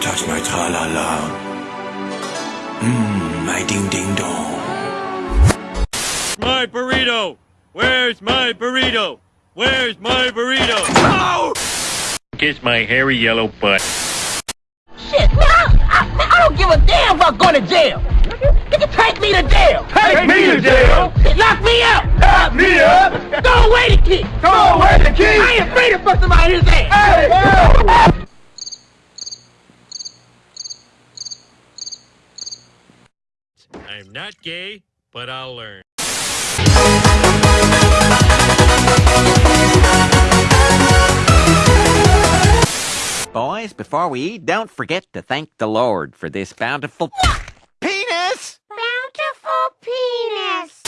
tra la la. Mmm, my ding ding dong. My burrito! Where's my burrito? Where's my burrito? Oh! Kiss my hairy yellow butt. Shit, man, I, I, I don't give a damn about going to jail. Nigga, take me to jail. Take me to jail. Lock me up. Lock me up. Throw away the key. Throw away the key. I ain't afraid to fuck somebody in his ass. Hey. I'm not gay, but I'll learn. Boys, before we eat, don't forget to thank the Lord for this bountiful penis! Bountiful penis.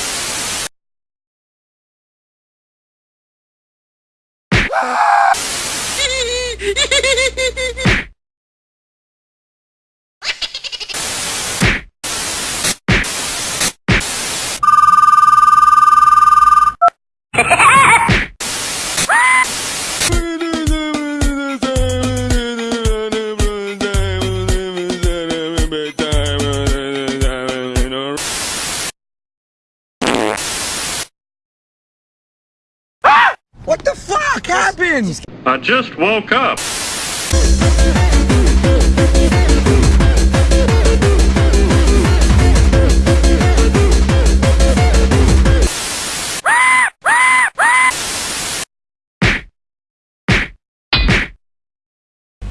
happened? I just woke up.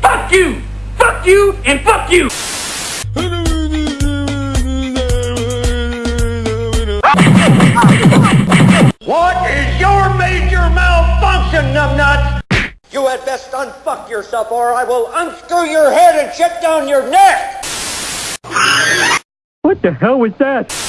Fuck you. Fuck you and fuck you. Best unfuck yourself or I will unscrew your head and shut down your neck! What the hell was that?